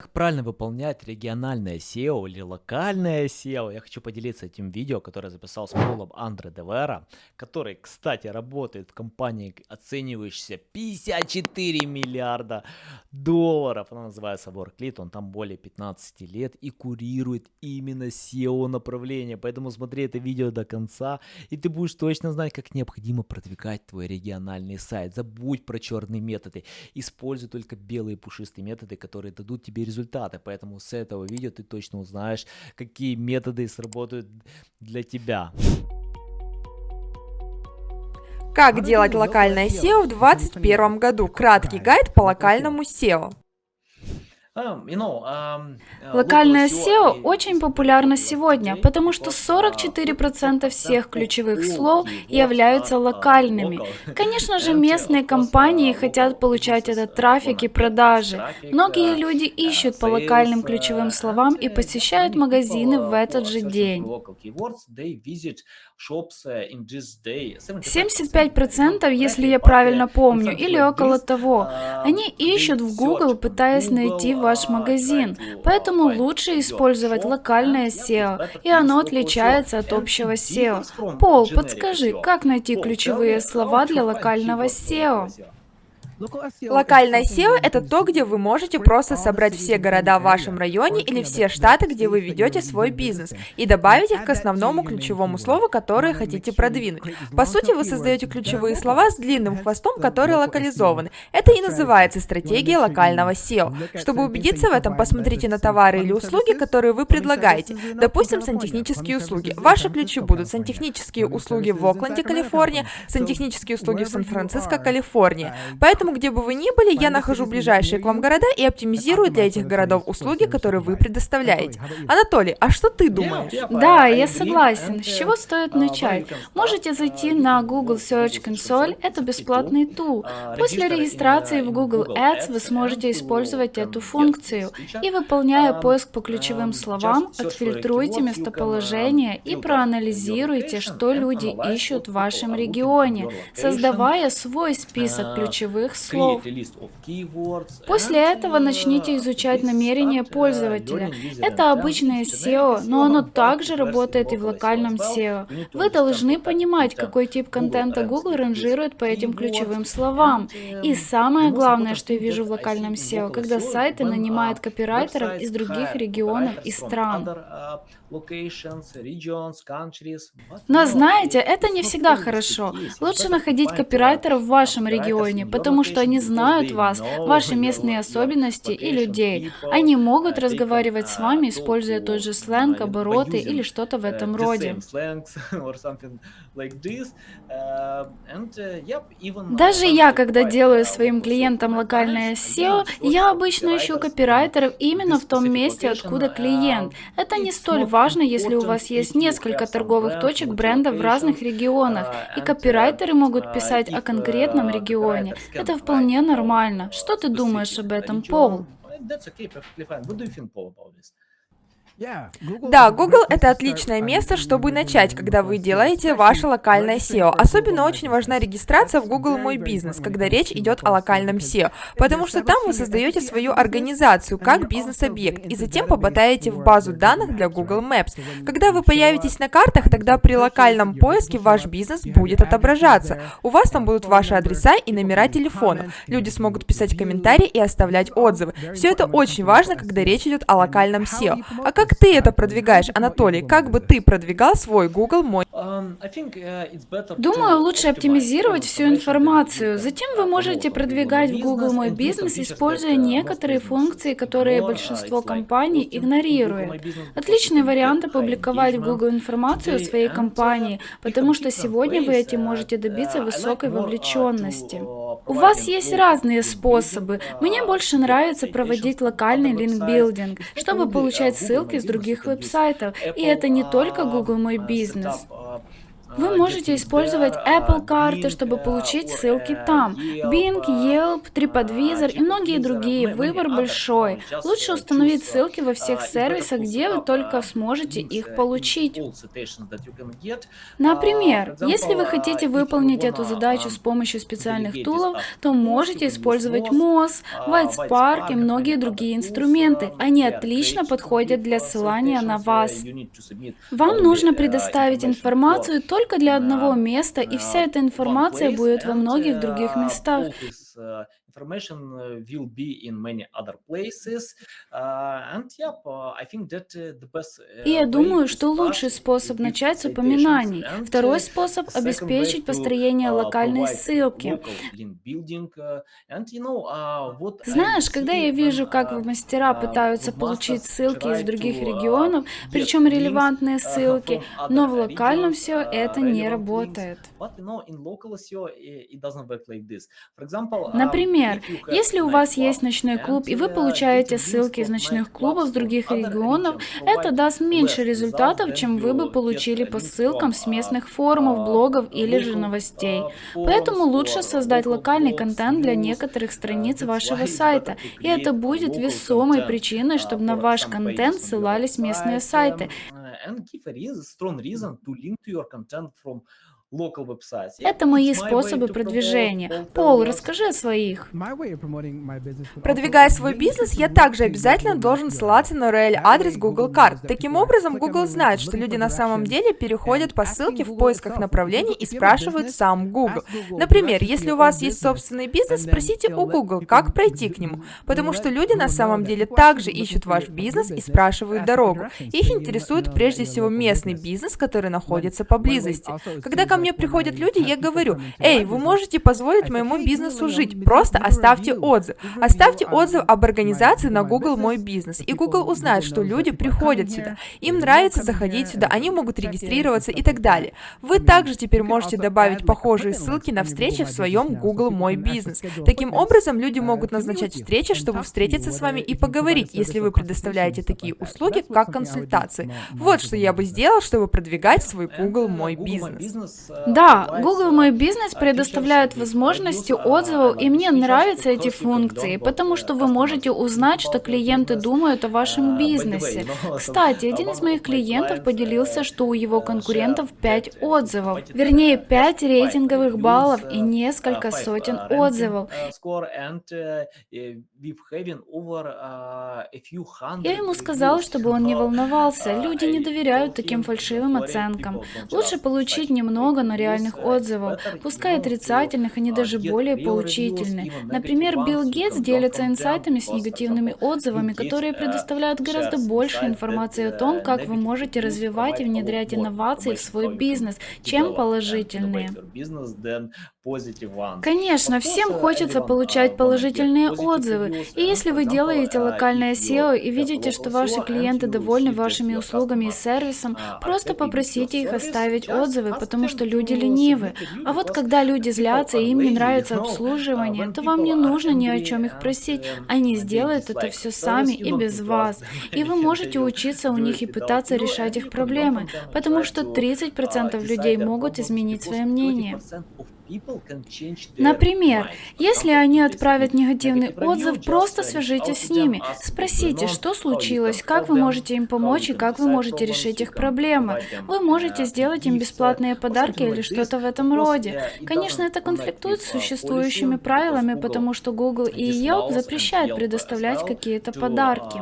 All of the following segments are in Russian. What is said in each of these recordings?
Как правильно выполнять региональное SEO или локальное SEO? Я хочу поделиться этим видео, которое записал с Полом Андре Девера, который, кстати, работает в компании, оценивающейся 54 миллиарда долларов. Она называется WorkLead, он там более 15 лет и курирует именно SEO направление. Поэтому смотри это видео до конца, и ты будешь точно знать, как необходимо продвигать твой региональный сайт. Забудь про черные методы, используй только белые пушистые методы, которые дадут тебе результаты. Поэтому с этого видео ты точно узнаешь, какие методы сработают для тебя. Как делать локальное SEO в 2021 году? Краткий гайд по локальному SEO. Локальное SEO очень популярно сегодня, потому что 44% всех ключевых слов являются локальными. Конечно же, местные компании хотят получать этот трафик и продажи. Многие люди ищут по локальным ключевым словам и посещают магазины в этот же день. 75%, если я правильно помню, или около того. Они ищут в Google, пытаясь найти ваш магазин. Поэтому лучше использовать локальное SEO, и оно отличается от общего SEO. Пол, подскажи, как найти ключевые слова для локального SEO? Локальное SEO — это то, где вы можете просто собрать все города в вашем районе или все штаты, где вы ведете свой бизнес, и добавить их к основному ключевому слову, которое хотите продвинуть. По сути, вы создаете ключевые слова с длинным хвостом, которые локализованы. Это и называется стратегия локального SEO. Чтобы убедиться в этом, посмотрите на товары или услуги, которые вы предлагаете. Допустим, сантехнические услуги. Ваши ключи будут сантехнические услуги в Окленде, Калифорния, сантехнические услуги в Сан-Франциско, Калифорния. Поэтому Поэтому, где бы вы ни были, я нахожу ближайшие к вам города и оптимизирую для этих городов услуги, которые вы предоставляете. Анатолий, а что ты думаешь? Да, я согласен. С чего стоит начать? Можете зайти на Google Search Console, это бесплатный тул. После регистрации в Google Ads вы сможете использовать эту функцию. И выполняя поиск по ключевым словам, отфильтруйте местоположение и проанализируйте, что люди ищут в вашем регионе, создавая свой список ключевых слов. После этого начните изучать намерения пользователя. Это обычное SEO, но оно также работает и в локальном SEO. Вы должны понимать, какой тип контента Google ранжирует по этим ключевым словам. И самое главное, что я вижу в локальном SEO, когда сайты нанимают копирайтеров из других регионов и стран. Но знаете, это не всегда хорошо. Лучше находить копирайтеров в вашем регионе, потому что они знают вас, ваши местные особенности и людей. Они могут разговаривать с вами, используя тот же сленг, обороты или что-то в этом роде. Даже я, когда делаю своим клиентам локальное SEO, я обычно ищу копирайтеров именно в том месте, откуда клиент. Это не столь важно важно, если у вас есть несколько торговых точек бренда в разных регионах, и копирайтеры могут писать о конкретном регионе. Это вполне нормально. Что ты думаешь об этом, Пол? Да, Google — это отличное место, чтобы начать, когда вы делаете ваше локальное SEO. Особенно очень важна регистрация в Google Мой Бизнес, когда речь идет о локальном SEO, потому что там вы создаете свою организацию как бизнес-объект и затем попадаете в базу данных для Google Maps. Когда вы появитесь на картах, тогда при локальном поиске ваш бизнес будет отображаться. У вас там будут ваши адреса и номера телефона. Люди смогут писать комментарии и оставлять отзывы. Все это очень важно, когда речь идет о локальном SEO. А как ты это продвигаешь, Анатолий? Как бы ты продвигал свой Google мой? Думаю, лучше оптимизировать всю информацию. Затем вы можете продвигать в Google мой бизнес, используя некоторые функции, которые большинство компаний игнорирует. Отличный вариант опубликовать в Google информацию о своей компании, потому что сегодня вы этим можете добиться высокой вовлеченности. У вас есть разные способы. Мне больше нравится проводить локальный линкбилдинг, чтобы получать ссылки с других веб-сайтов. И это не только Google Мой Бизнес. Вы можете использовать Apple карты, чтобы получить ссылки там. Bing, Yelp, TripAdvisor и многие другие. Выбор большой. Лучше установить ссылки во всех сервисах, где вы только сможете их получить. Например, если вы хотите выполнить эту задачу с помощью специальных тулов, то можете использовать Moz, WhiteSpark и многие другие инструменты. Они отлично подходят для ссылания на вас. Вам нужно предоставить информацию только только для одного места, и вся эта информация будет во многих других местах information uh, will be in many other places. Uh, and yeah, I think that uh, the best И я думаю, что лучший способ начать с упоминаний. Второй способ – обеспечить построение локальной ссылки. Знаешь, когда я вижу, как мастера пытаются получить ссылки из других регионов, причем релевантные ссылки, но в локальном все это не работает. Например, Например, если у вас есть ночной клуб, и вы получаете ссылки из ночных клубов с других регионов, это даст меньше результатов, чем вы бы получили по ссылкам с местных форумов, блогов или же новостей. Поэтому лучше создать локальный контент для некоторых страниц вашего сайта, и это будет весомой причиной, чтобы на ваш контент ссылались местные сайты. and give a strong reason to link to your content from это мои способы продвижения. Пол, расскажи о своих. Продвигая свой бизнес, я также обязательно должен ссылаться на URL-адрес Google карт. Таким образом, Google знает, что люди на самом деле переходят по ссылке в поисках направлений и спрашивают сам Google. Например, если у вас есть собственный бизнес, спросите у Google, как пройти к нему, потому что люди на самом деле также ищут ваш бизнес и спрашивают дорогу. Их интересует прежде всего местный бизнес, который находится поблизости. Когда ко мне приходят люди, я говорю, эй, вы можете позволить моему бизнесу жить, просто оставьте отзыв. Оставьте отзыв об организации на Google Мой Бизнес, и Google узнает, что люди приходят сюда, им нравится заходить сюда, они могут регистрироваться и так далее. Вы также теперь можете добавить похожие ссылки на встречи в своем Google Мой Бизнес. Таким образом, люди могут назначать встречи, чтобы встретиться с вами и поговорить, если вы предоставляете такие услуги, как консультации. Вот что я бы сделал, чтобы продвигать свой Google Мой Бизнес. Да, Google Мой Бизнес предоставляет возможности отзывов, и мне нравятся эти функции, потому что вы можете узнать, что клиенты думают о вашем бизнесе. Кстати, один из моих клиентов поделился, что у его конкурентов 5 отзывов, вернее 5 рейтинговых баллов и несколько сотен отзывов. Я ему сказал, чтобы он не волновался, люди не доверяют таким фальшивым оценкам. Лучше получить немного, но реальных отзывов, пускай отрицательных, они даже более поучительны. Например, Билл Гейтс делится инсайтами с негативными отзывами, которые предоставляют гораздо больше информации о том, как вы можете развивать и внедрять инновации в свой бизнес, чем положительные. Конечно, всем хочется получать положительные отзывы. И если вы делаете локальное SEO и видите, что ваши клиенты довольны вашими услугами и сервисом, просто попросите их оставить отзывы, потому что люди ленивы. А вот когда люди злятся и им не нравится обслуживание, то вам не нужно ни о чем их просить. Они сделают это все сами и без вас. И вы можете учиться у них и пытаться решать их проблемы, потому что 30% людей могут изменить свое мнение. Например, если они отправят негативный отзыв, просто свяжитесь с ними. Спросите, что случилось, как вы можете им помочь и как вы можете решить их проблемы. Вы можете сделать им бесплатные подарки или что-то в этом роде. Конечно, это конфликтует с существующими правилами, потому что Google и Yelp запрещают предоставлять какие-то подарки.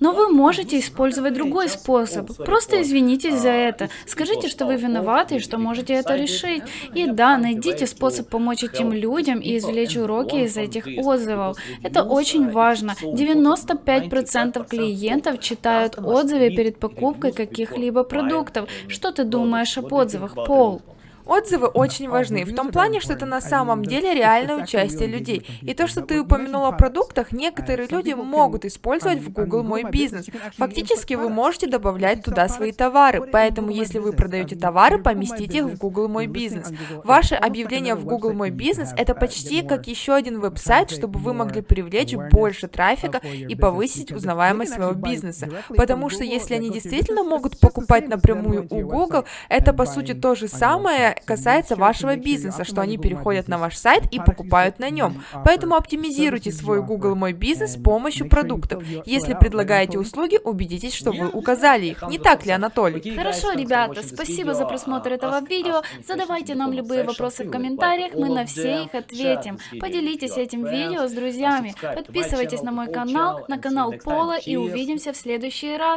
Но вы можете использовать другой способ. Просто извинитесь за это. Скажите, что вы виноваты и что можете это решить. И да, найдите способ помочь этим людям и извлечь уроки из этих отзывов. Это очень важно. 95% клиентов читают отзывы перед покупкой каких-либо продуктов. Что ты думаешь об отзывах, Пол? Отзывы очень важны, в том плане, что это на самом деле реальное участие людей. И то, что ты упомянул о продуктах, некоторые люди могут использовать в Google Мой Бизнес. Фактически вы можете добавлять туда свои товары, поэтому если вы продаете товары, поместите их в Google Мой Бизнес. Ваше объявление в Google Мой Бизнес это почти как еще один веб-сайт, чтобы вы могли привлечь больше трафика и повысить узнаваемость своего бизнеса. Потому что если они действительно могут покупать напрямую у Google, это по сути то же самое касается вашего бизнеса, что они переходят на ваш сайт и покупают на нем. Поэтому оптимизируйте свой Google Мой Бизнес с помощью продуктов. Если предлагаете услуги, убедитесь, что вы указали их. Не так ли, Анатолий? Хорошо, ребята, спасибо за просмотр этого видео. Задавайте нам любые вопросы в комментариях, мы на все их ответим. Поделитесь этим видео с друзьями. Подписывайтесь на мой канал, на канал Пола и увидимся в следующий раз.